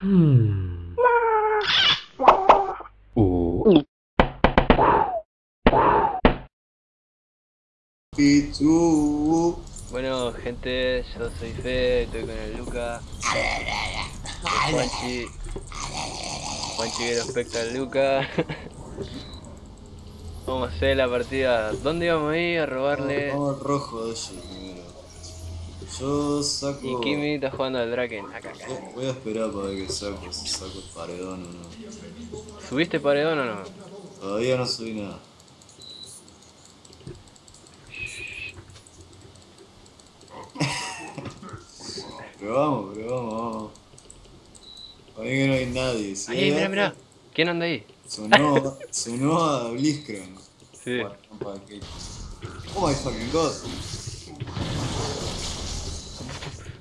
Hmm. Uh. Bueno, gente, yo soy Fe, estoy con el Luca. el Juanchi. Juanchi que respecta al Luca. Vamos a hacer la partida. ¿Dónde íbamos a ir a robarle? Vamos rojo. Yo saco. Y Kimi está jugando al Draken. Acá, acá. Voy a esperar para ver qué saco, si saco el paredón o no. ¿Subiste paredón o no? Todavía no subí nada. pero vamos, pero vamos, vamos. Para mí que no hay nadie. Si Ahí, algo, mira. ¿Quién anda ahí? Sonó, sonó a Blitzcrank. Sí. Oh my fucking god.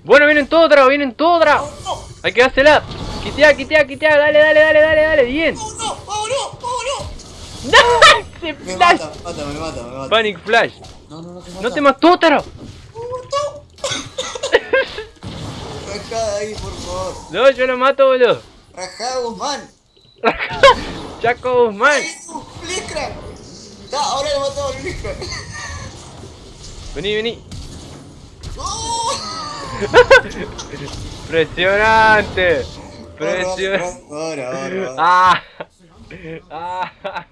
Bueno, vienen todos otra, vienen todos otra. Hay que dársela. Quitea, quitea, quitea. Dale, dale, dale, dale, dale. Bien. ¡No! ¡Vámonos! ¡Vámonos! Se Me flash. mata, me mata, me mata, me mata. Panic Flash. No, no, no te mata. No te mató, Taro. Rajá de ahí, por favor. No, yo lo mato, boludo. Rajá, Guzmán. Chaco Guzmán. Ahora lo mató al Blitzcrank. Vení, vení. Impresionante. Ahora. Ah. Ah.